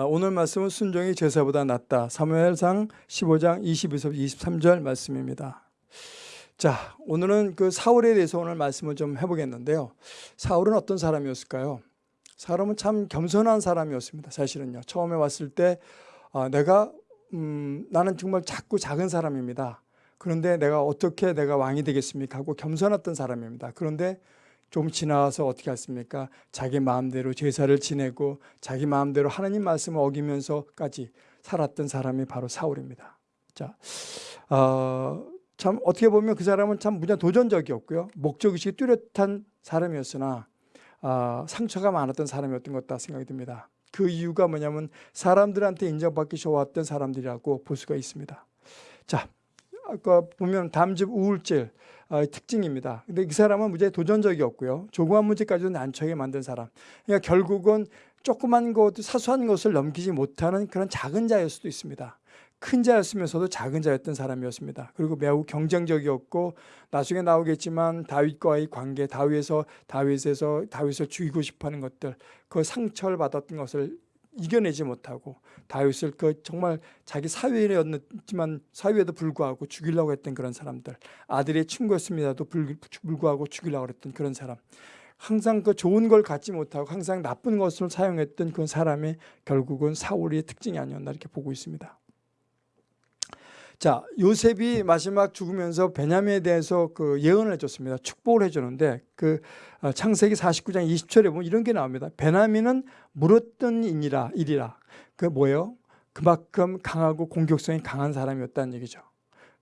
아, 오늘 말씀은 순종이 제사보다 낫다. 사무엘상 15장 22절 23절 말씀입니다. 자, 오늘은 그 사울에 대해서 오늘 말씀을 좀 해보겠는데요. 사울은 어떤 사람이었을까요? 사람은 참 겸손한 사람이었습니다. 사실은요. 처음에 왔을 때 아, 내가 음, 나는 정말 작고 작은 사람입니다. 그런데 내가 어떻게 내가 왕이 되겠습니까? 하고 겸손했던 사람입니다. 그런데 좀 지나와서 어떻게 했습니까? 자기 마음대로 제사를 지내고 자기 마음대로 하나님 말씀을 어기면서까지 살았던 사람이 바로 사울입니다. 자, 어, 참 어떻게 보면 그 사람은 참 무지 도전적이었고요. 목적의식이 뚜렷한 사람이었으나 어, 상처가 많았던 사람이었던 것 같다 생각이 듭니다. 그 이유가 뭐냐면 사람들한테 인정받기 좋았던 사람들이라고 볼 수가 있습니다. 자, 아까 보면 담즙 우울증 어, 특징입니다. 근데 이 사람은 무지 도전적이었고요. 조그만 문제까지도 난처하게 만든 사람. 그러니까 결국은 조그만 것, 사소한 것을 넘기지 못하는 그런 작은 자일 수도 있습니다. 큰 자였으면서도 작은 자였던 사람이었습니다. 그리고 매우 경쟁적이었고 나중에 나오겠지만 다윗과의 관계, 다윗에서 다윗에서 다윗을 죽이고 싶어하는 것들, 그 상처를 받았던 것을 이겨내지 못하고 다윗을 그 정말 자기 사위였지만 사위에도 불구하고 죽이려고 했던 그런 사람들 아들의 친구였습니다도 불구하고 죽이려고 했던 그런 사람 항상 그 좋은 걸 갖지 못하고 항상 나쁜 것을 사용했던 그 사람이 결국은 사울의 특징이 아니었나 이렇게 보고 있습니다. 자, 요셉이 마지막 죽으면서 베냐민에 대해서 그 예언을 해줬습니다. 축복을 해주는데 그 어, 창세기 49장 20절에 보면 이런 게 나옵니다. 베냐민은 물었던 인이라 일이라. 그 뭐예요? 그만큼 강하고 공격성이 강한 사람이었다는 얘기죠.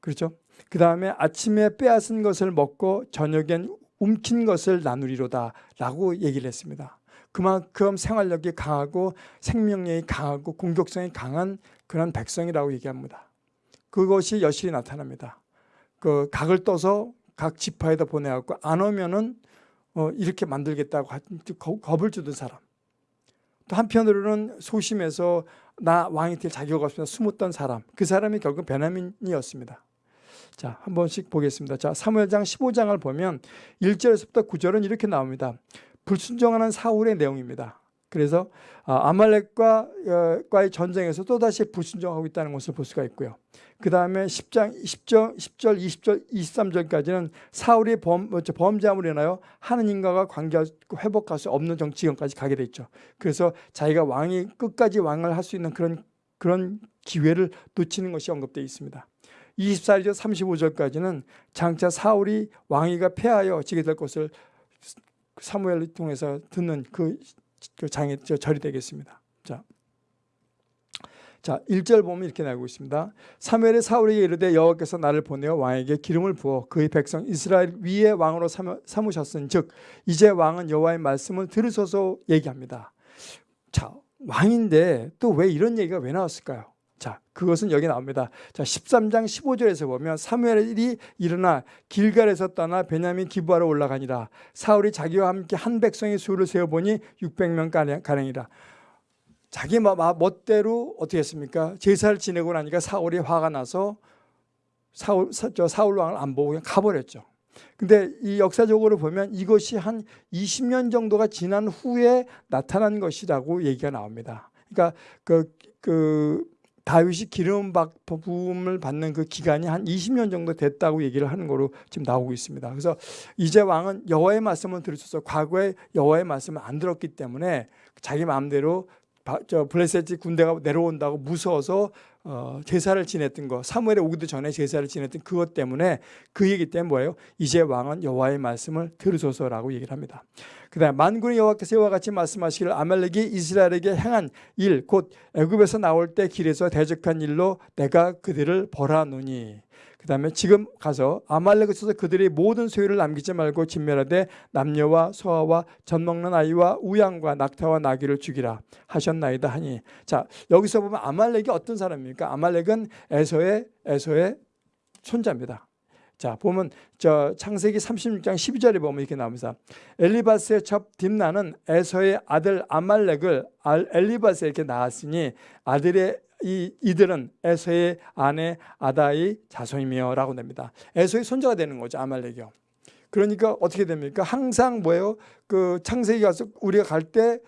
그렇죠? 그 다음에 아침에 빼앗은 것을 먹고 저녁엔 움킨 것을 나누리로다 라고 얘기를 했습니다. 그만큼 생활력이 강하고 생명력이 강하고 공격성이 강한 그런 백성이라고 얘기합니다. 그것이 여실히 나타납니다. 그 각을 떠서 각 지파에다 보내갖고 안 오면은 어 이렇게 만들겠다고 겁을 주던 사람. 또 한편으로는 소심해서 나 왕이 될 자격 없으면 숨었던 사람. 그 사람이 결국 베냐민이었습니다. 자, 한 번씩 보겠습니다. 자, 사무엘장 15장을 보면 1절에서부터 9절은 이렇게 나옵니다. 불순종하는 사울의 내용입니다. 그래서 아, 아말렉과의 전쟁에서 또다시 불순종하고 있다는 것을 볼 수가 있고요. 그 다음에 10장 10절, 10절, 20절, 23절까지는 사울이 범, 범죄함으로 인하여 하느님과가 관계하고 회복할 수 없는 정치경까지 가게 됐죠. 그래서 자기가 왕이 끝까지 왕을 할 수 있는 그런 그런 기회를 놓치는 것이 언급되어 있습니다. 24절 35절까지는 장차 사울이 왕위가 폐하여 지게 될 것을 사무엘을 통해서 듣는 그, 그 장애 절이 되겠습니다. 자. 자, 1절 보면 이렇게 나오고 있습니다. 사무엘의 사울에게 이르되 여호와께서 나를 보내어 왕에게 기름을 부어 그의 백성 이스라엘 위에 왕으로 삼으셨은즉 이제 왕은 여호와의 말씀을 들으소서 얘기합니다. 자, 왕인데 또 왜 이런 얘기가 왜 나왔을까요? 자, 그것은 여기 나옵니다. 자, 13장 15절에서 보면 사무엘이 일어나 길갈에서 떠나 베냐민 기부하러 올라가니라. 사울이 자기와 함께 한 백성의 수를 세어 보니 600명 가량이라. 자기 멋대로 어떻게 했습니까? 제사를 지내고 나니까 사울이 화가 나서 사울, 저 사울 왕을 안 보고 그냥 가버렸죠. 근데 이 역사적으로 보면 이것이 한 20년 정도가 지난 후에 나타난 것이라고 얘기가 나옵니다. 그러니까 그, 그 다윗이 기름 부음을 받는 그 기간이 한 20년 정도 됐다고 얘기를 하는 거로 지금 나오고 있습니다. 그래서 이제 왕은 여호와의 말씀을 들으셔서 과거에 여호와의 말씀을 안 들었기 때문에 자기 마음대로 저 블레셋 군대가 내려온다고 무서워서 어, 제사를 지냈던 거 사무엘에 오기도 전에 제사를 지냈던 그것 때문에 그 얘기 때문에 뭐예요? 이제 왕은 여호와의 말씀을 들으소서라고 얘기를 합니다. 그 다음 만군의 여호와께서 이와 같이 말씀하시기를 아말렉이 이스라엘에게 행한 일 곧 애굽에서 나올 때 길에서 대적한 일로 내가 그들을 벌하노니 그 다음에 지금 가서 아말렉에 있어서 그들의 모든 소유를 남기지 말고 진멸하되 남녀와 소아와 젖 먹는 아이와 우양과 낙타와 나귀를 죽이라 하셨나이다 하니 자 여기서 보면 아말렉이 어떤 사람입니까? 아말렉은 에서의 에서의 손자입니다. 자 보면 저 창세기 36장 12절에 보면 이렇게 나옵니다. 엘리바스의 첩 딥나는 에서의 아들 아말렉을 엘리바스에게 낳았으니 아들의 이, 이들은 에서의 아내 아다의 자손이며 라고 됩니다. 에서의 손자가 되는 거죠. 아말렉이요. 그러니까 어떻게 됩니까? 항상 뭐예요? 그 창세기 가서 우리가 갈 때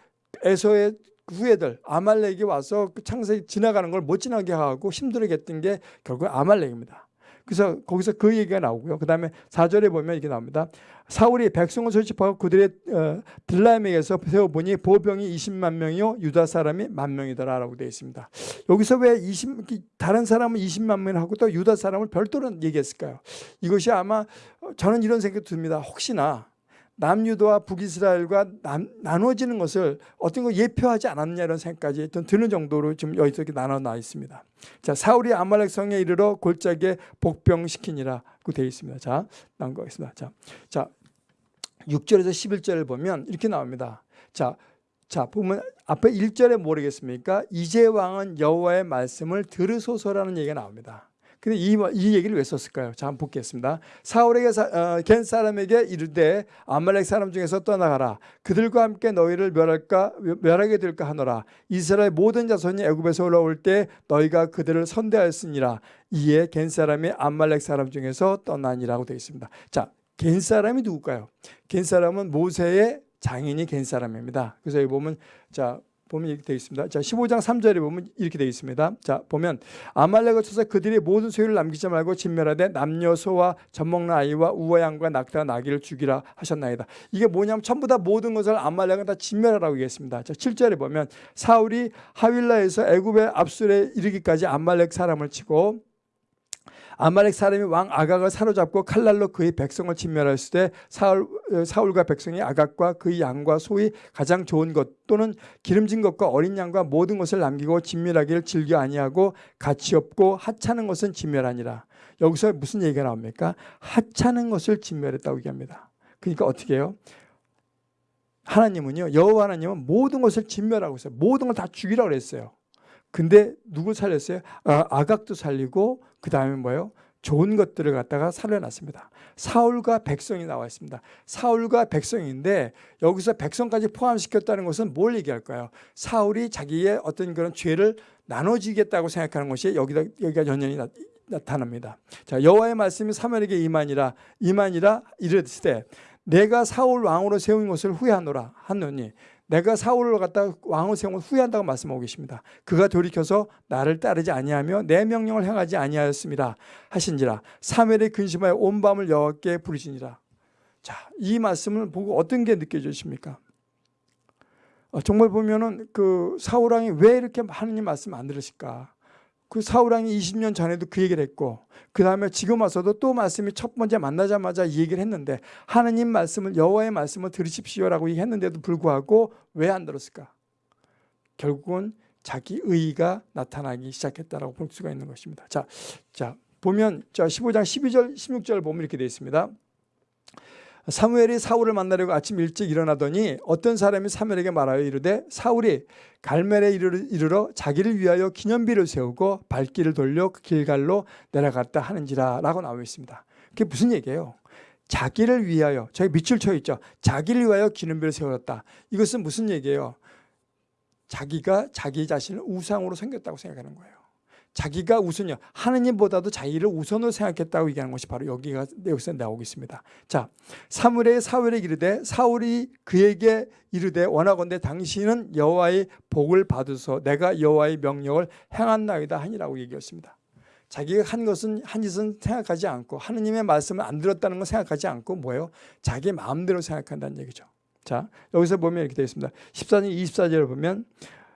에서의 그 후예들 아말렉이 와서 그 창세기 지나가는 걸 못 지나게 하고 힘들게 했던 게 결국 아말렉입니다. 그래서 거기서 그 얘기가 나오고요. 그 다음에 4절에 보면 이게 나옵니다. 사울이 백성을 소집하고 그들의 어, 들라임에게서 세워보니 보병이 20만 명이요 유다 사람이 만 명이더라라고 되어 있습니다. 여기서 왜 20, 다른 사람은 20만 명하고 또 유다 사람을 별도로 얘기했을까요? 이것이 아마 어, 저는 이런 생각이 듭니다. 혹시나 남유도와 북이스라엘과 남, 나눠지는 것을 어떤 거 예표하지 않았냐 이런 생각까지 드는 정도로 지금 여기서 이렇게 나눠 나 있습니다. 자, 사울이 아말렉 성에 이르러 골짜기에 복병시키니라고 되어 있습니다. 자, 나온 거 있습니다. 자, 자, 6절에서 11절을 보면 이렇게 나옵니다. 자, 자, 보면 앞에 1절에 모르겠습니까? 이제 왕은 여호와의 말씀을 들으소서라는 얘기가 나옵니다. 근데 이, 이 얘기를 왜 썼을까요? 자, 한번 보겠습니다. 사울에게 어, 겐 사람에게 이르되 아말렉 사람 중에서 떠나가라. 그들과 함께 너희를 멸할까 멸하게 될까 하노라. 이스라엘 모든 자손이 애굽에서 올라올 때 너희가 그들을 선대하였으니라. 이에 겐 사람이 아말렉 사람 중에서 떠나니라고 되어 있습니다. 자, 겐 사람이 누굴까요? 겐 사람은 모세의 장인이 겐 사람입니다. 그래서 여기 보면 자 보면 이렇게 되어 있습니다. 자, 15장 3절에 보면 이렇게 되어 있습니다. 자, 보면 아말렉을 쳐서 그들이 모든 소유를 남기지 말고 진멸하되 남녀 소와 젖먹는 아이와 우와 양과 낙타 나귀를 죽이라 하셨나이다. 이게 뭐냐면 전부 다 모든 것을 아말렉은 다 진멸하라고 얘기했습니다. 자, 7절에 보면 사울이 하윌라에서 애굽의 압술에 이르기까지 아말렉 사람을 치고 아말렉 사람이 왕 아각을 사로잡고 칼날로 그의 백성을 진멸했을 때 사울, 어, 사울과 백성이 아각과 그의 양과 소위 가장 좋은 것 또는 기름진 것과 어린 양과 모든 것을 남기고 진멸하기를 즐겨 아니하고 가치 없고 하찮은 것은 진멸하니라. 여기서 무슨 얘기가 나옵니까? 하찮은 것을 진멸했다고 얘기합니다. 그러니까 어떻게 해요? 하나님은요. 여호와 하나님은 모든 것을 진멸하고 있어요. 모든 걸 다 죽이라고 그랬어요. 근데 누구 살렸어요? 아, 아각도 살리고 그 다음에 뭐예요? 좋은 것들을 갖다가 살려놨습니다. 사울과 백성이 나와 있습니다. 사울과 백성인데 여기서 백성까지 포함시켰다는 것은 뭘 얘기할까요? 사울이 자기의 어떤 그런 죄를 나눠지겠다고 생각하는 것이 여기다 여기가 연연히 나, 타납니다 자, 여호와의 말씀이 사무엘에게 이만이라 이만이라 이르되 내가 사울 왕으로 세운 것을 후회하노라 하노니 내가 사울을 갖다 왕을 세운 후회한다고 말씀하고 계십니다. 그가 돌이켜서 나를 따르지 아니하며 내 명령을 행하지 아니하였습니다. 하신지라 사멜의 근심하여 온 밤을 여호와께 부르시니라. 자, 이 말씀을 보고 어떤 게 느껴지십니까? 어, 정말 보면은 그 사울 왕이 왜 이렇게 하느님 말씀 안 들으실까? 그 사울왕이 20년 전에도 그 얘기를 했고 그 다음에 지금 와서도 또 말씀이 첫 번째 만나자마자 이 얘기를 했는데 하느님 말씀을 여호와의 말씀을 들으십시오라고 얘기했는데도 불구하고 왜 안 들었을까? 결국은 자기 의의가 나타나기 시작했다라고 볼 수가 있는 것입니다. 자, 자 보면 자 15장 12절 16절 보면 이렇게 되어 있습니다. 사무엘이 사울을 만나려고 아침 일찍 일어나더니 어떤 사람이 사무엘에게 말하여 이르되 사울이 갈멜에 이르러 자기를 위하여 기념비를 세우고 발길을 돌려 그 길갈로 내려갔다 하는지라 라고 나와 있습니다. 그게 무슨 얘기예요? 자기를 위하여 저기 밑줄 쳐 있죠. 자기를 위하여 기념비를 세웠다. 이것은 무슨 얘기예요? 자기가 자기 자신을 우상으로 생겼다고 생각하는 거예요. 자기가 우선이요. 하느님보다도 자기를 우선으로 생각했다고 얘기하는 것이 바로 여기가 여기서 나오고 있습니다. 자, 사무엘의 사울에 이르되 사울이 그에게 이르되 원하건대 당신은 여호와의 복을 받으소 내가 여호와의 명령을 행한나이다 하니라고 얘기했습니다. 자기가 한 것은 한 짓은 생각하지 않고 하느님의 말씀을 안 들었다는 걸 생각하지 않고 뭐예요? 자기 마음대로 생각한다는 얘기죠. 자, 여기서 보면 이렇게 되어 있습니다. 14절 24절을 보면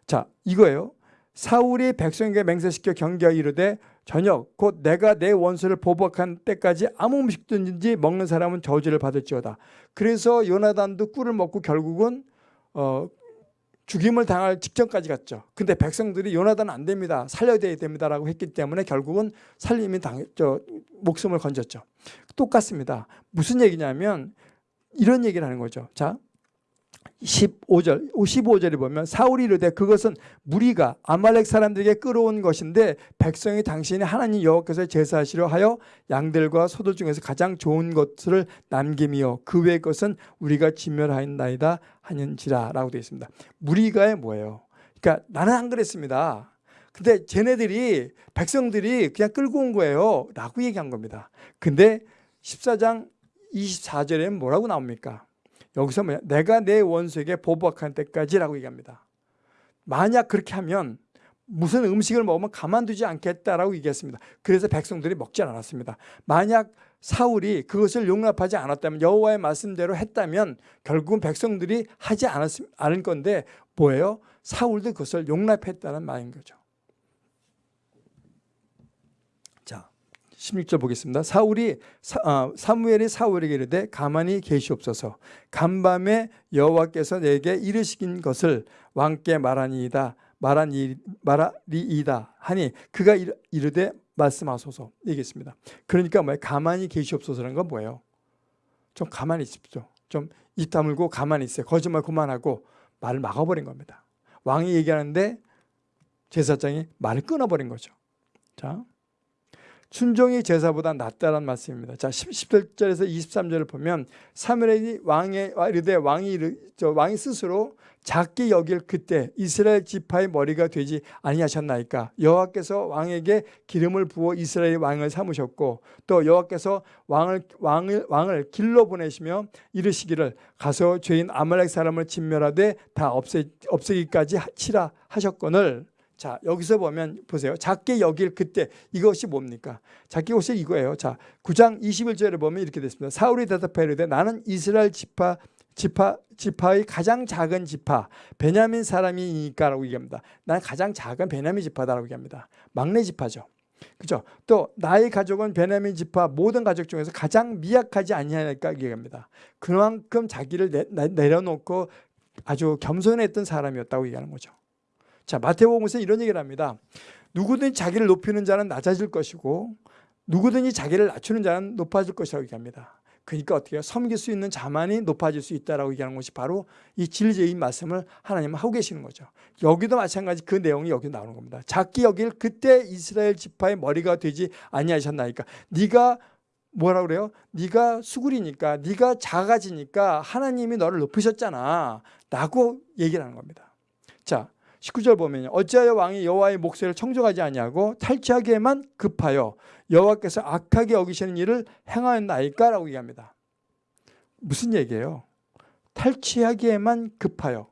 자, 이거예요. 사울이 백성에게 맹세시켜 경계하 이르되 저녁 곧 내가 내 원수를 보복한 때까지 아무 음식든지 먹는 사람은 저주를 받을지어다. 그래서 요나단도 꿀을 먹고 결국은 어, 죽임을 당할 직전까지 갔죠. 근데 백성들이 요나단 안 됩니다. 살려야 됩니다라고 했기 때문에 결국은 살림이 당, 저, 목숨을 건졌죠. 똑같습니다. 무슨 얘기냐면 이런 얘기를 하는 거죠. 자, 15절, 15절에 보면 사울이 이르되 그것은 무리가 아말렉 사람들에게 끌어온 것인데 백성이 당신이 하나님 여호와께서 제사하시려 하여 양들과 소들 중에서 가장 좋은 것을 남김이요 그 외의 것은 우리가 진멸하였나이다 하는지라 라고 되어 있습니다. 무리가의 뭐예요? 그러니까 나는 안 그랬습니다. 근데 쟤네들이 백성들이 그냥 끌고 온 거예요 라고 얘기한 겁니다. 근데 14장 24절에는 뭐라고 나옵니까? 여기서 뭐야? 내가 내 원수에게 보복할 때까지라고 얘기합니다. 만약 그렇게 하면 무슨 음식을 먹으면 가만두지 않겠다라고 얘기했습니다. 그래서 백성들이 먹지 않았습니다. 만약 사울이 그것을 용납하지 않았다면 여호와의 말씀대로 했다면 결국은 백성들이 하지 않았, 않을 건데 뭐예요? 사울도 그것을 용납했다는 말인 거죠. 자, 16절 보겠습니다. 사울이 사, 아, 사무엘이 사울에게 이르되 가만히 계시옵소서. 간밤에 여호와께서 내게 이르시긴 것을 왕께 말하니이다. 말하니 말하리이다 하니 그가 이르되 말씀하소서 얘기했습니다. 그러니까 뭐예요? 가만히 계시옵소서라는 건 뭐예요? 좀 가만히 있십시오. 좀 입 다물고 가만히 있어요. 거짓말 그만하고 말을 막아버린 겁니다. 왕이 얘기하는데 제사장이 말을 끊어버린 거죠. 자, 순종이 제사보다 낫다는 말씀입니다. 자, 10절에서 23절을 보면 사무엘이 왕의 이르되 왕이 저 왕이 스스로 작게 여길 그때 이스라엘 지파의 머리가 되지 아니하셨나이까 여호와께서 왕에게 기름을 부어 이스라엘 왕을 삼으셨고 또 여호와께서 왕을 왕을 왕을 길로 보내시며 이르시기를 가서 죄인 아말렉 사람을 진멸하되 다 없애 없애기까지 치라 하셨거늘 자 여기서 보면 보세요. 작게 여길 그때 이것이 뭡니까? 작게 것이 이거예요. 자 9장 21절에 보면 이렇게 됐습니다. 사울이 대답하여 이르되 나는 이스라엘 지파 지파 지파의 가장 작은 지파 베냐민 사람이니까라고 얘기합니다. 난 가장 작은 베냐민 지파다라고 얘기합니다. 막내 지파죠. 그죠? 또 나의 가족은 베냐민 지파 모든 가족 중에서 가장 미약하지 아니하니까 얘기합니다. 그만큼 자기를 내, 내려놓고 아주 겸손했던 사람이었다고 얘기하는 거죠. 자, 마태복음에서 이런 얘기를 합니다. 누구든지 자기를 높이는 자는 낮아질 것이고 누구든지 자기를 낮추는 자는 높아질 것이라고 얘기합니다. 그러니까 어떻게 해요? 섬길 수 있는 자만이 높아질 수 있다라고 얘기하는 것이 바로 이 진리적인 말씀을 하나님은 하고 계시는 거죠. 여기도 마찬가지 그 내용이 여기 나오는 겁니다. 작기 여길 그때 이스라엘 지파의 머리가 되지 아니하셨나이까. 네가 뭐라 그래요? 네가 수구리니까 네가 작아지니까 하나님이 너를 높으셨잖아. 라고 얘기를 하는 겁니다. 자, 19절 보면 어찌하여 왕이 여호와의 목소리를 청정하지 아니하고 탈취하기에만 급하여 여호와께서 악하게 여기시는 일을 행하였나이까라고 얘기합니다. 무슨 얘기예요? 탈취하기에만 급하여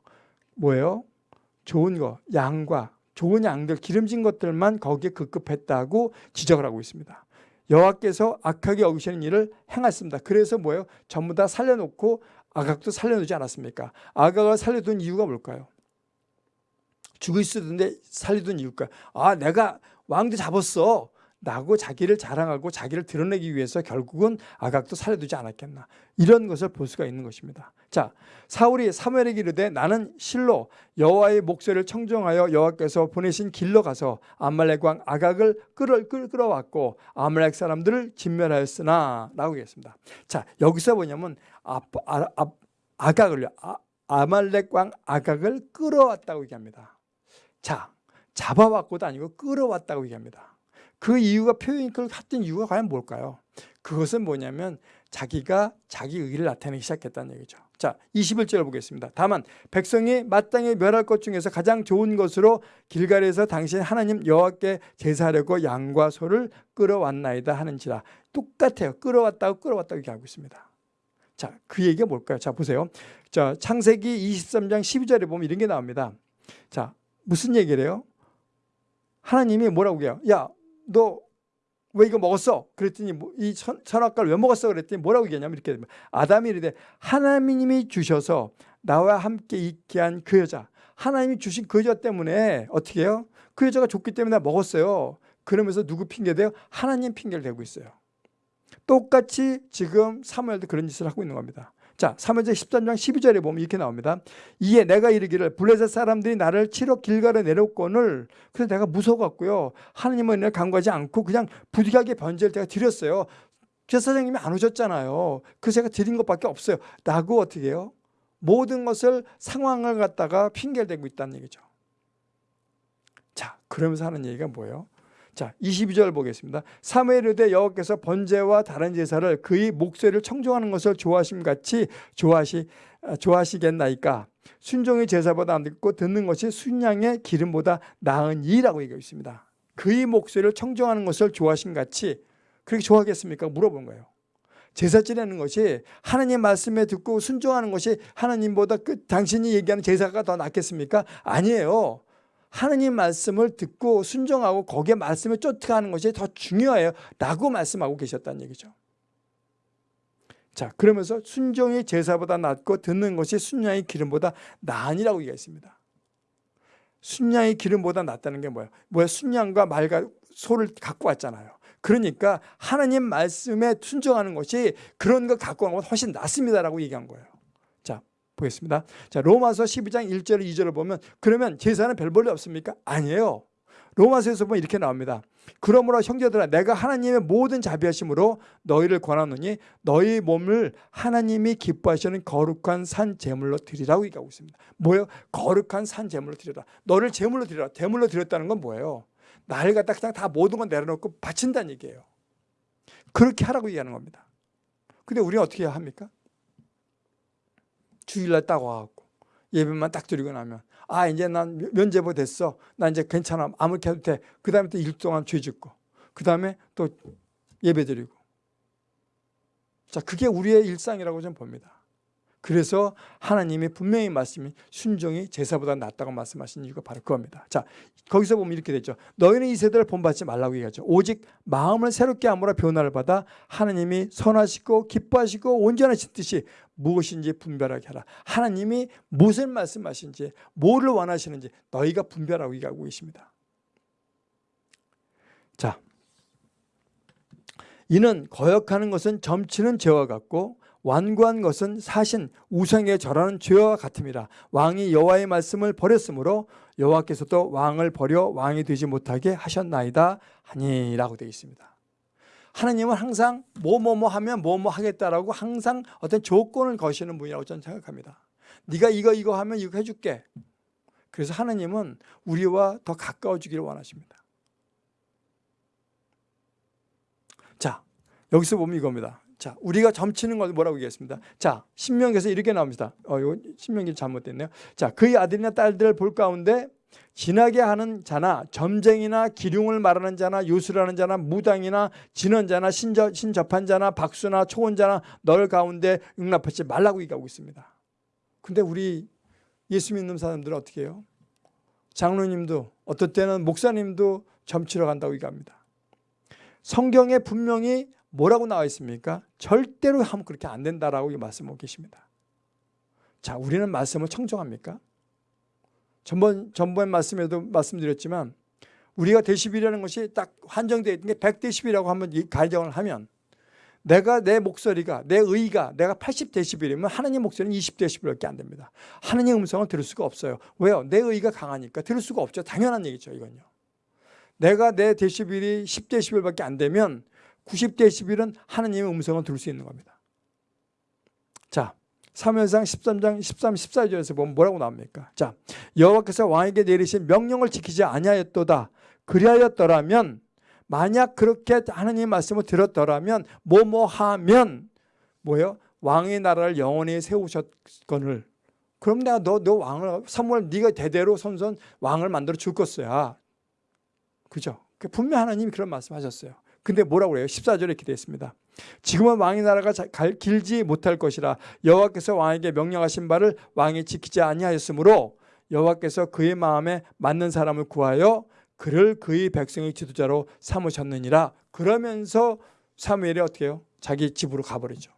뭐예요? 좋은 거, 양과 좋은 양들, 기름진 것들만 거기에 급급했다고 지적을 하고 있습니다. 여호와께서 악하게 여기시는 일을 행했습니다. 그래서 뭐예요? 전부 다 살려놓고 아각도 살려놓지 않았습니까? 아각을 살려둔 이유가 뭘까요? 죽을 수도 있는데 살리던 이유가 아 내가 왕도 잡았어. 라고 자기를 자랑하고 자기를 드러내기 위해서 결국은 아각도 살려두지 않았겠나. 이런 것을 볼 수가 있는 것입니다. 자 사울이 사무엘에게 이르되 나는 실로 여호와의 목소리를 청정하여 여호와께서 보내신 길로 가서 아말렉 왕 아각을 끌어, 끌어왔고 아말렉 사람들을 진멸하였으나 라고 했습니다. 자 여기서 뭐냐면 아, 아, 아, 아각을요. 아, 아말렉 왕 아각을 끌어왔다고 얘기합니다 자, 잡아왔고도 아니고 끌어왔다고 얘기합니다. 그 이유가 표현이 했던 이유가 과연 뭘까요? 그것은 뭐냐면 자기가 자기 의를 나타내기 시작했다는 얘기죠. 자, 21절을 보겠습니다. 다만 백성이 마땅히 멸할 것 중에서 가장 좋은 것으로 길갈에서 당신 하나님 여호와께 제사하려고 양과 소를 끌어왔나이다 하는지라. 똑같아요. 끌어왔다고 끌어왔다고 얘기하고 있습니다. 자, 그 얘기가 뭘까요? 자, 보세요. 자, 창세기 23장 12절에 보면 이런 게 나옵니다. 자, 무슨 얘기를 해요? 하나님이 뭐라고 해요? 야, 너 왜 이거 먹었어? 그랬더니 뭐이 선악과를 왜 먹었어? 그랬더니 뭐라고 얘기하냐면 이렇게. 아담이 이르되 하나님이 주셔서 나와 함께 있게 한 그 여자 하나님이 주신 그 여자 때문에 어떻게 해요? 그 여자가 좋기 때문에 먹었어요. 그러면서 누구 핑계대요? 하나님 핑계를 대고 있어요. 똑같이 지금 사무엘도 그런 짓을 하고 있는 겁니다. 자, 3회제 13장 12절에 보면 이렇게 나옵니다. 이에 내가 이르기를 블레셋 사람들이 나를 치러 길가에 내려오거늘 그래서 내가 무서워갖고요. 하나님은 은혜 간과하지 않고 그냥 부득이하게 변제를 제가 드렸어요. 제사장님이 안 오셨잖아요. 그 제가 드린 것밖에 없어요. 라고 어떻게 해요? 모든 것을 상황을 갖다가 핑계를 대고 있다는 얘기죠. 자, 그러면서 하는 얘기가 뭐예요? 자, 22절 보겠습니다. 사무엘의 여호와께서 번제와 다른 제사를 그의 목소리를 청종하는 것을 좋아하심 같이 좋아하시 아, 좋아하시겠나이까? 순종의 제사보다 안 듣고 듣는 것이 순양의 기름보다 나은 이라고 얘기하고 있습니다. 그의 목소리를 청종하는 것을 좋아하심 같이 그렇게 좋아하겠습니까? 물어본 거예요. 제사 지내는 것이 하나님 말씀에 듣고 순종하는 것이 하나님보다 그 당신이 얘기하는 제사가 더 낫겠습니까? 아니에요. 하나님 말씀을 듣고 순종하고 거기에 말씀을 쫓아가는 것이 더 중요해요. 라고 말씀하고 계셨다는 얘기죠. 자, 그러면서 순종이 제사보다 낫고 듣는 것이 순양의 기름보다 나으니라고 얘기했습니다. 순양의 기름보다 낫다는 게 뭐예요? 뭐야? 순양과 말과 소를 갖고 왔잖아요. 그러니까 하나님 말씀에 순종하는 것이 그런 거 갖고 온 것보다 훨씬 낫습니다라고 얘기한 거예요. 자, 보겠습니다. 자, 로마서 12장 1절 2절을 보면 그러면 제사는 별 볼일 없습니까? 아니에요. 로마서에서 보면 이렇게 나옵니다. 그러므로 형제들아 내가 하나님의 모든 자비하심으로 너희를 권하노니 너희 몸을 하나님이 기뻐하시는 거룩한 산 제물로 드리라고 얘기하고 있습니다. 뭐예요? 거룩한 산 제물로 드리라. 너를 제물로 드리라. 제물로 드렸다는 건 뭐예요? 나를 갖다 그냥 다 모든 걸 내려놓고 바친다는 얘기예요. 그렇게 하라고 얘기하는 겁니다. 근데 우리는 어떻게 합니까? 주일날 딱 와갖고 예배만 딱 드리고 나면 아 이제 난 면제부 됐어. 나 이제 괜찮아. 아무렇게 해도 돼. 그 다음에 또 일 동안 죄 짓고 그 다음에 또 예배 드리고 자 그게 우리의 일상이라고 좀 봅니다. 그래서 하나님이 분명히 말씀이 순종이 제사보다 낫다고 말씀하신 이유가 바로 그겁니다. 자, 거기서 보면 이렇게 되죠. 너희는 이 세대를 본받지 말라고 얘기하죠. 오직 마음을 새롭게 함으로 변화를 받아 하나님이 선하시고 기뻐하시고 온전하신 뜻이 무엇인지 분별하게 하라. 하나님이 무슨 말씀하신지 뭐를 원하시는지 너희가 분별하고 얘기하고 계십니다. 자, 이는 거역하는 것은 점치는 죄와 같고 완고한 것은 사신 우상에 절하는 죄와 같음이라 왕이 여호와의 말씀을 버렸으므로 여호와께서도 왕을 버려 왕이 되지 못하게 하셨나이다 하니라고 되어 있습니다. 하나님은 항상 뭐뭐뭐 하면 뭐뭐 하겠다라고 항상 어떤 조건을 거시는 분이라고 저는 생각합니다. 네가 이거 이거 하면 이거 해줄게. 그래서 하나님은 우리와 더 가까워지기를 원하십니다. 자, 여기서 보면 이겁니다. 자, 우리가 점치는 걸 뭐라고 얘기했습니다. 자, 신명기에서 이렇게 나옵니다. 어, 이거 신명기 잘못됐네요. 자, 그의 아들이나 딸들을 볼 가운데 지나게 하는 자나 점쟁이나 기륭을 말하는 자나 요술하는 자나 무당이나 진언 자나 신저, 신접한 자나 박수나 초혼 자나 널 가운데 용납하지 말라고 얘기하고 있습니다. 근데 우리 예수 믿는 사람들은 어떻게 해요? 장로님도 어떨 때는 목사님도 점치러 간다고 얘기합니다. 성경에 분명히 뭐라고 나와 있습니까? 절대로 하면 그렇게 안 된다라고 말씀하고 계십니다. 자, 우리는 말씀을 청정합니까? 전번, 전번 말씀에도 말씀드렸지만 우리가 데시벨이라는 것이 딱 한정되어 있는 게 100데시벨이라고 한번 가정을 하면 내가 내 목소리가 내 의가 내가 80데시벨이면 하나님 목소리는 20데시벨밖에 안 됩니다. 하나님 음성을 들을 수가 없어요. 왜요? 내 의가 강하니까 들을 수가 없죠. 당연한 얘기죠. 이건요. 내가 내 데시벨이 10데시벨밖에 안 되면 90데시벨은 하나님의 음성을 들을 수 있는 겁니다. 자, 사무엘상 13장 13, 14절에서 보면 뭐라고 나옵니까? 자, 여호와께서 왕에게 내리신 명령을 지키지 아니하였도다. 그리하였더라면 만약 그렇게 하나님의 말씀을 들었더라면 뭐뭐 하면 뭐예요? 왕의 나라를 영원히 세우셨거늘 그럼 내가 너, 너 왕을 사무엘 네가 대대로 선선 왕을 만들어 줄 것이야. 그죠? 분명 하나님이 그런 말씀하셨어요. 근데 뭐라고 그래요? 14절에 이렇게 되어 있습니다. 지금은 왕의 나라가 길지 못할 것이라 여호와께서 왕에게 명령하신 바를 왕이 지키지 아니하였으므로 여호와께서 그의 마음에 맞는 사람을 구하여 그를 그의 백성의 지도자로 삼으셨느니라 그러면서 사무엘이 어떻게 해요? 자기 집으로 가버리죠.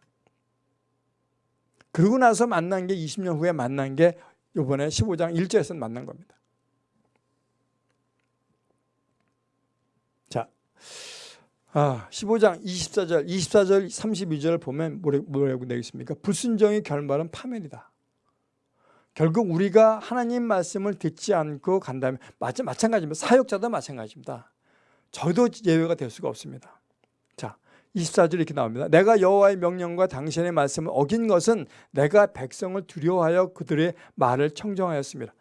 그러고 나서 만난 게 20년 후에 만난 게 이번에 15장 1절에서 만난 겁니다. 자, 아, 15장 24절, 24절, 32절을 보면 뭐라고 되어 있습니까? 불순종의 결말은 파멸이다. 결국 우리가 하나님 말씀을 듣지 않고 간다면 마찬가지입니다. 사역자도 마찬가지입니다. 저도 예외가 될 수가 없습니다. 자, 24절 이렇게 나옵니다. 내가 여호와의 명령과 당신의 말씀을 어긴 것은 내가 백성을 두려워하여 그들의 말을 청정하였습니다.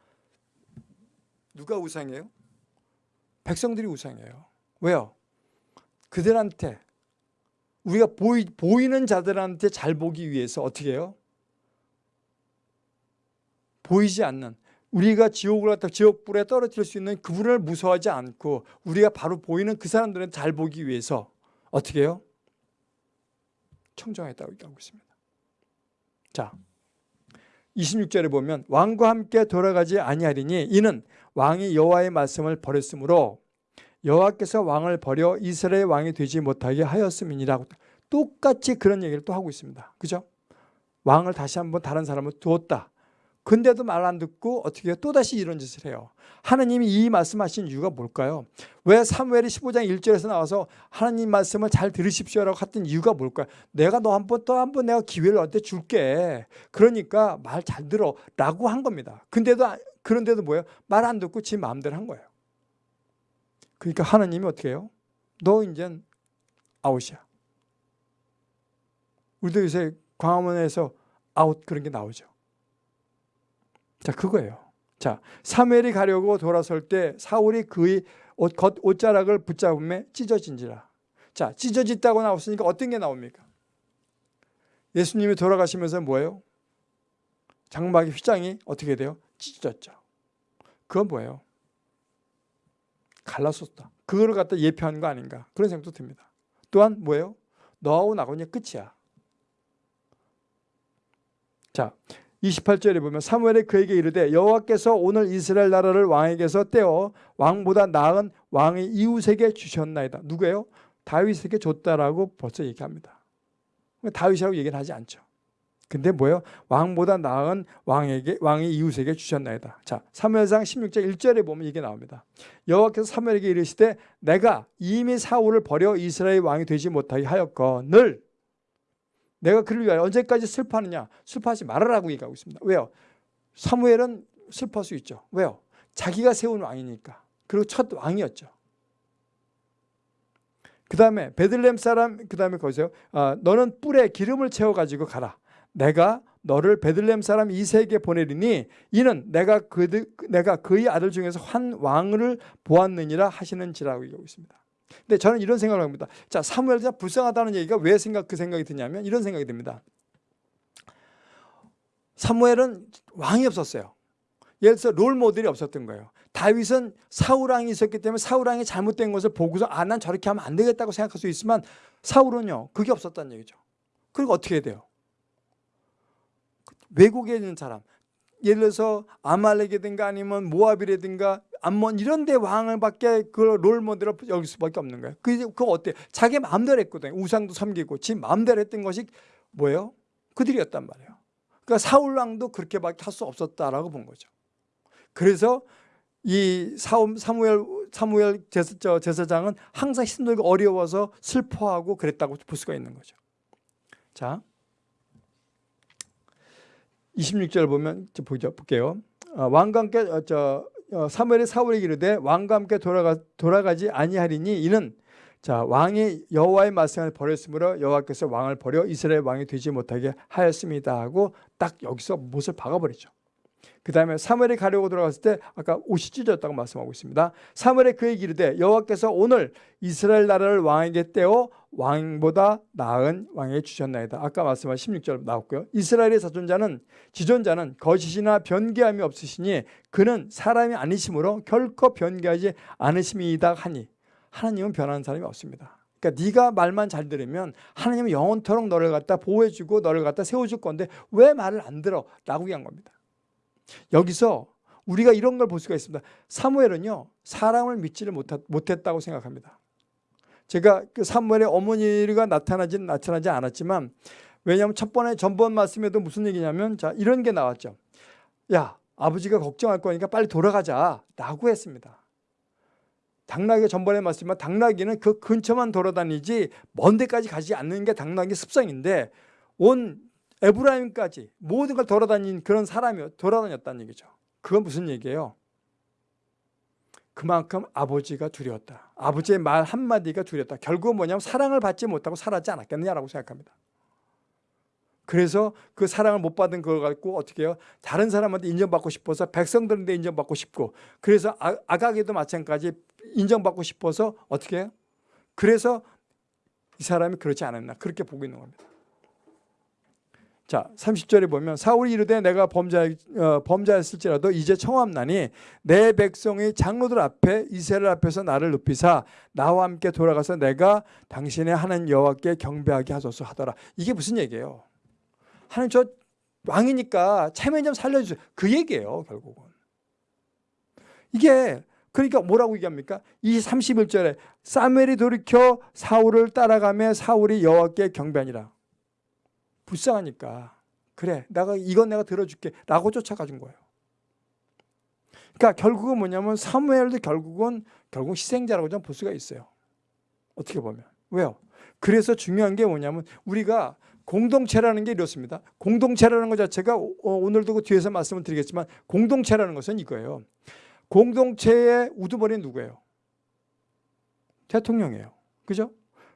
누가 우상이에요? 백성들이 우상이에요. 왜요? 그들한테 우리가 보이, 보이는 자들한테 잘 보기 위해서 어떻게 해요? 보이지 않는 우리가 지옥을 갖다 지옥불에 떨어뜨릴 수 있는 그분을 무서워하지 않고 우리가 바로 보이는 그 사람들은 잘 보기 위해서 어떻게 해요? 청정했다고 얘기하고 있습니다. 자, 26절에 보면 왕과 함께 돌아가지 아니하리니 이는 왕이 여호와의 말씀을 버렸으므로 여호와께서 왕을 버려 이스라엘 왕이 되지 못하게 하였음이니라고 똑같이 그런 얘기를 또 하고 있습니다. 그죠? 왕을 다시 한번 다른 사람을 두었다. 근데도 말 안 듣고 어떻게? 또다시 이런 짓을 해요. 하나님이 이 말씀하신 이유가 뭘까요? 왜 사무엘이 15장 1절에서 나와서 하나님 말씀을 잘 들으십시오라고 했던 이유가 뭘까요? 내가 너 한 번 또 한 번 내가 기회를 너한테 줄게. 그러니까 말 잘 들어 라고 한 겁니다. 근데도 아- 그런데도 뭐예요? 말 안 듣고 지 마음대로 한 거예요. 그러니까 하나님이 어떻게 해요? 너 이젠 아웃이야. 우리도 요새 광화문에서 아웃 그런 게 나오죠. 자, 그거예요. 자, 사무엘이 가려고 돌아설 때 사울이 그의 옷, 겉 옷자락을 붙잡음에 찢어진지라. 자, 찢어졌다고 나왔으니까 어떤 게 나옵니까? 예수님이 돌아가시면서 뭐예요? 장막의 휘장이 어떻게 돼요? 찢어졌죠. 그건 뭐예요? 갈라섰다. 그거를 갖다 예표한 거 아닌가 그런 생각도 듭니다. 또한 뭐예요? 너하고 이제 끝이야. 자, 28절에 보면 사무엘이 그에게 이르되 여호와께서 오늘 이스라엘 나라를 왕에게서 떼어 왕보다 나은 왕의 이웃에게 주셨나이다. 누구예요? 다윗에게 줬다라고 벌써 얘기합니다. 다윗이라고 얘기는 하지 않죠. 근데 뭐예요? 왕보다 나은 왕에게 왕의 이웃에게 주셨나이다. 자, 사무엘상 16장 1절에 보면 이게 나옵니다. 여호와께서 사무엘에게 이르시되 내가 이미 사울을 버려 이스라엘 왕이 되지 못하게 하였거늘 내가 그를 위하여 언제까지 슬퍼하느냐? 슬퍼하지 말아라고 얘기하고 있습니다. 왜요? 사무엘은 슬퍼할 수 있죠. 왜요? 자기가 세운 왕이니까. 그리고 첫 왕이었죠. 그 다음에 베들렘 사람 그 다음에 거기서 아, 너는 뿔에 기름을 채워 가지고 가라. 내가 너를 베들렘 사람 이세에게 보내리니 이는 내가 그 내가 그의 아들 중에서 한 왕을 보았느니라 하시는지라고 얘기하고 있습니다. 근데 저는 이런 생각을 합니다. 자, 사무엘자 불쌍하다는 얘기가 왜 생각 그 생각이 드냐면 이런 생각이 듭니다. 사무엘은 왕이 없었어요. 예를 들어서 롤 모델이 없었던 거예요. 다윗은 사울 왕이 있었기 때문에 사울 왕이 잘못된 것을 보고서 아 난 저렇게 하면 안 되겠다고 생각할 수 있지만 사울은요 그게 없었다는 얘기죠. 그리고 어떻게 해야 돼요? 외국에 있는 사람 예를 들어서 아말렉이든가 아니면 모압이라든가 암몬 이런 데 왕을 밖에 그 롤모델을 여길 수밖에 없는 거예요. 그 그거 어때? 자기 마음대로 했거든요. 우상도 섬기고 지 마음대로 했던 것이 뭐예요? 그들이었단 말이에요. 그러니까 사울 왕도 그렇게밖에 할 수 없었다라고 본 거죠. 그래서 이 사무엘 사무엘 제사, 제사장은 항상 힘들고 어려워서 슬퍼하고 그랬다고 볼 수가 있는 거죠. 자, 26절 보면 보죠 볼게요. 어, 왕과 함께 어, 저 어, 사무엘이 사울에게 이르되 왕과 함께 돌아가 돌아가지 아니하리니 이는 자 왕이 여호와의 말씀을 버렸으므로 여호와께서 왕을 버려 이스라엘 왕이 되지 못하게 하였습니다 하고 딱 여기서 못을 박아버리죠. 그 다음에 사무엘이 가려고 들어갔을 때 아까 옷이 찢어졌다고 말씀하고 있습니다. 사무엘이 그에게 이르되 여호와께서 오늘 이스라엘 나라를 왕에게 떼어 왕보다 나은 왕에게 주셨나이다. 아까 말씀하신 16절 나왔고요. 이스라엘의 자존자는 지존자는 거짓이나 변개함이 없으시니 그는 사람이 아니심으로 결코 변개하지 않으심이다 하니 하나님은 변하는 사람이 없습니다. 그러니까 네가 말만 잘 들으면 하나님은 영원토록 너를 갖다 보호해주고 너를 갖다 세워줄 건데 왜 말을 안 들어? 라고 얘기한 겁니다. 여기서 우리가 이런 걸 볼 수가 있습니다. 사무엘은요 사람을 믿지를 못했다고 생각합니다. 제가 그 사무엘의 어머니가 나타나진 나타나지 않았지만 왜냐하면 첫 번에 전번 말씀에도 무슨 얘기냐면 자 이런 게 나왔죠. 야 아버지가 걱정할 거니까 빨리 돌아가자 라고 했습니다. 당나귀가 전번에 말씀만 당나귀는 그 근처만 돌아다니지 먼 데까지 가지 않는 게 당나귀 습성인데 온 에브라임까지 모든 걸 돌아다닌 그런 사람이 돌아다녔다는 얘기죠. 그건 무슨 얘기예요? 그만큼 아버지가 두려웠다. 아버지의 말 한마디가 두려웠다. 결국은 뭐냐면 사랑을 받지 못하고 살았지 않았겠느냐라고 생각합니다. 그래서 그 사랑을 못 받은 걸 갖고 어떻게 해요? 다른 사람한테 인정받고 싶어서 백성들한테 인정받고 싶고 그래서 아, 아가게도 마찬가지 인정받고 싶어서 어떻게 해요? 그래서 이 사람이 그렇지 않았나 그렇게 보고 있는 겁니다. 자, 30절에 보면 사울이 이르되 내가 범죄 어, 범죄했을지라도 이제 청함나니 내 백성의 장로들 앞에 이스라엘 앞에서 나를 높이사 나와 함께 돌아가서 내가 당신의 하는 여호와께 경배하게 하소서 하더라. 이게 무슨 얘기예요? 하나님 저 왕이니까 체면 좀 살려주세요. 그 얘기예요, 결국은. 이게 그러니까 뭐라고 얘기합니까? 이 31절에 사무엘이 돌이켜 사울을 따라가며 사울이 여호와께 경배하니라. 불쌍하니까 그래 내가 이건 내가 들어줄게 라고 쫓아가준 거예요. 그러니까 결국은 뭐냐면 사무엘도 결국은 결국 희생자라고 좀 볼 수가 있어요. 어떻게 보면 왜요? 그래서 중요한 게 뭐냐면 우리가 공동체라는 게 이렇습니다. 공동체라는 것 자체가 어, 오늘도 그 뒤에서 말씀을 드리겠지만 공동체라는 것은 이거예요. 공동체의 우두머리는 누구예요? 대통령이에요. 그죠?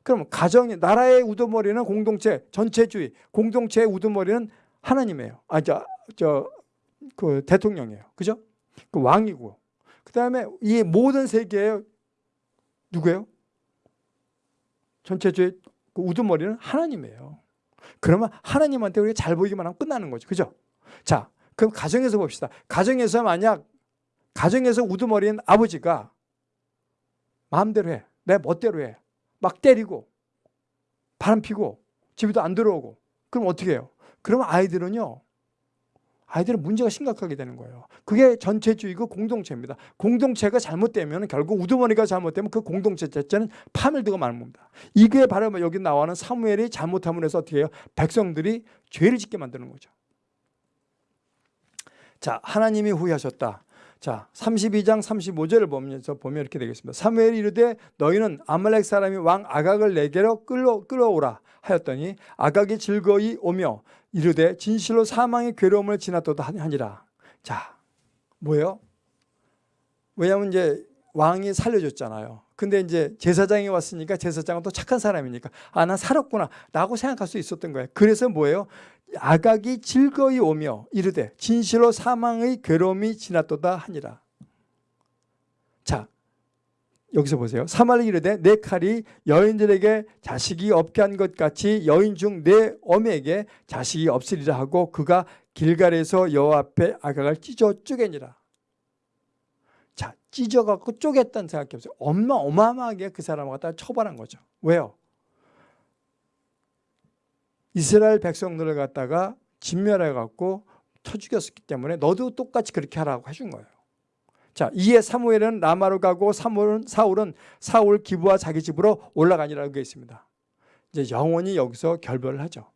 그럼 가정이 나라의 우두머리는 공동체, 전체주의, 공동체의 우두머리는 하나님이에요. 아, 저, 저, 그 대통령이에요. 그죠? 그 왕이고. 그 다음에 이 모든 세계의 누구예요? 전체주의 그 우두머리는 하나님이에요. 그러면 하나님한테 우리가 잘 보이기만 하면 끝나는 거죠. 그죠? 자, 그럼 가정에서 봅시다. 가정에서 만약 가정에서 우두머리인 아버지가 마음대로 해. 내 멋대로 해. 막 때리고 바람 피고 집에도 안 들어오고 그럼 어떻게 해요? 그러면 아이들은요. 아이들은 문제가 심각하게 되는 거예요. 그게 전체주의고 공동체입니다. 공동체가 잘못되면 결국 우두머리가 잘못되면 그 공동체 자체는 파멸되고 마는 겁니다. 이게 바로 뭐 여기 나와는 사무엘이 잘못함으로 해서 어떻게 해요? 백성들이 죄를 짓게 만드는 거죠. 자, 하나님이 후회하셨다. 자, 32장 35절을 보면서 보면 이렇게 되겠습니다. 사무엘이 이르되 너희는 아말렉 사람이 왕 아각을 내게로 끌어 끌어오라 하였더니 아각이 즐거이 오며 이르되 진실로 사망의 괴로움을 지났도다 하니라. 자, 뭐예요? 왜냐하면 이제 왕이 살려줬잖아요. 근데 이제 제사장이 왔으니까 제사장은 또 착한 사람이니까 아, 나 살았구나 라고 생각할 수 있었던 거예요. 그래서 뭐예요? 아각이 즐거이 오며 이르되 진실로 사망의 괴로움이 지났도다 하니라. 자, 여기서 보세요. 사말이 이르되 내 칼이 여인들에게 자식이 없게 한 것 같이 여인 중 내 어미에게 자식이 없으리라 하고 그가 길갈에서 여호와 앞에 아각을 찢어 쪼개니라. 자, 찢어갖고 쪼갰다는 생각해 보세요. 엄마 어마어마하게 그 사람을 갖다 처벌한 거죠. 왜요? 이스라엘 백성들을 갖다가 진멸해 갖고 쳐 죽였기 때문에 너도 똑같이 그렇게 하라고 해준 거예요. 자, 이에 사무엘은 라마로 가고 사울은, 사울은 사울 기부와 자기 집으로 올라가니라고 되어 있습니다. 이제 영원히 여기서 결별을 하죠.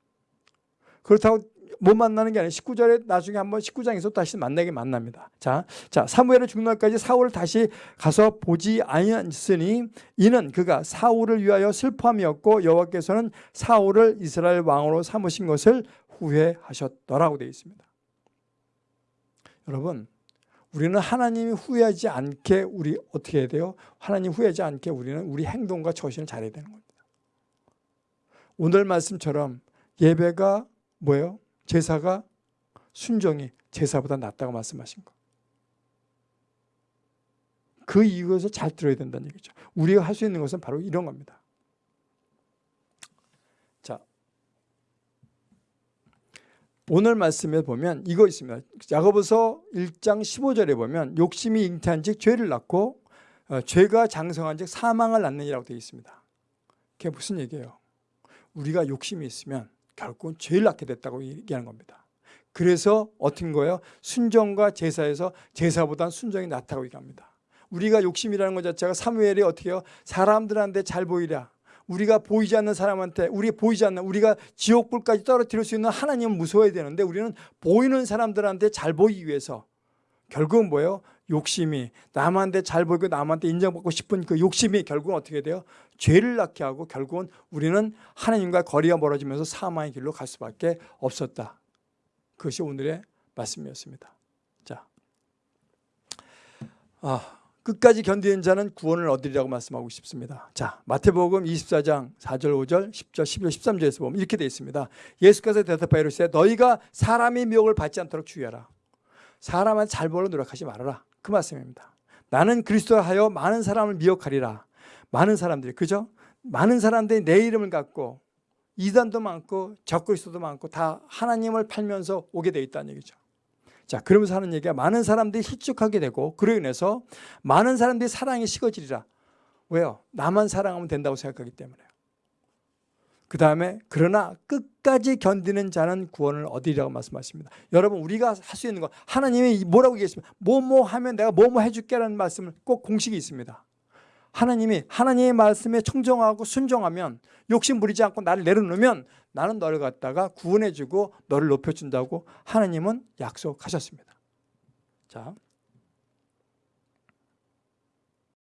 그렇다고 못 만나는 게 아니라 19절에 나중에 한번 19장에서 다시 만나게 만납니다. 자, 자 사무엘은 죽는 날까지 사울을 다시 가서 보지 아니하니 이는 그가 사울을 위하여 슬퍼함이었고 여호와께서는 사울을 이스라엘 왕으로 삼으신 것을 후회하셨더라고 되어 있습니다. 여러분 우리는 하나님이 후회하지 않게 우리 어떻게 해야 돼요? 하나님 후회하지 않게 우리는 우리 행동과 처신을 잘해야 되는 겁니다. 오늘 말씀처럼 예배가 뭐예요? 제사가 순종이 제사보다 낫다고 말씀하신 거. 그 이유에서 잘 들어야 된다는 얘기죠. 우리가 할 수 있는 것은 바로 이런 겁니다. 자, 오늘 말씀에 보면 이거 있습니다. 야고보서 1장 15절에 보면 욕심이 잉태한 즉 죄를 낳고 어, 죄가 장성한 즉 사망을 낳느니라고 되어 있습니다. 그게 무슨 얘기예요? 우리가 욕심이 있으면 결국은 죄를 낳게 됐다고 얘기하는 겁니다. 그래서 어떤 거예요? 순정과 제사에서 제사보다 순정이 낫다고 얘기합니다. 우리가 욕심이라는 것 자체가 사무엘이 어떻게 해요? 사람들한테 잘 보이랴. 우리가 보이지 않는 사람한테 우리 보이지 않는 우리가 지옥불까지 떨어뜨릴 수 있는 하나님은 무서워야 되는데 우리는 보이는 사람들한테 잘 보이기 위해서 결국은 뭐예요? 욕심이 남한테 잘 보이고 남한테 인정받고 싶은 그 욕심이 결국은 어떻게 돼요? 죄를 낳게 하고 결국은 우리는 하나님과 거리가 멀어지면서 사망의 길로 갈 수밖에 없었다. 그것이 오늘의 말씀이었습니다. 자, 아, 끝까지 견디는 자는 구원을 얻으리라고 말씀하고 싶습니다. 자, 마태복음 24장 4절, 5절, 10절, 11절, 13절에서 보면 이렇게 되어 있습니다. 예수께서 대답하여 이르시되 너희가 사람의 미혹을 받지 않도록 주의하라. 사람한테 잘 보려 노력하지 말아라. 그 말씀입니다. 나는 그리스도를 하여 많은 사람을 미혹하리라. 많은 사람들이 그죠? 많은 사람들이 내 이름을 갖고 이단도 많고 적그리스도도 많고 다 하나님을 팔면서 오게 돼 있다는 얘기죠. 자, 그러면서 하는 얘기가 많은 사람들이 실족하게 되고 그로 인해서 많은 사람들이 사랑이 식어지리라. 왜요? 나만 사랑하면 된다고 생각하기 때문에요. 그 다음에 그러나 끝까지 견디는 자는 구원을 얻으리라고 말씀하십니다. 여러분 우리가 할 수 있는 거 하나님이 뭐라고 얘기했습니까? 뭐뭐 하면 내가 뭐뭐 해줄게라는 말씀을 꼭 공식이 있습니다. 하나님이 하나님의 말씀에 청정하고 순종하면 욕심 부리지 않고 나를 내려놓으면 나는 너를 갖다가 구원해주고 너를 높여준다고 하나님은 약속하셨습니다. 자.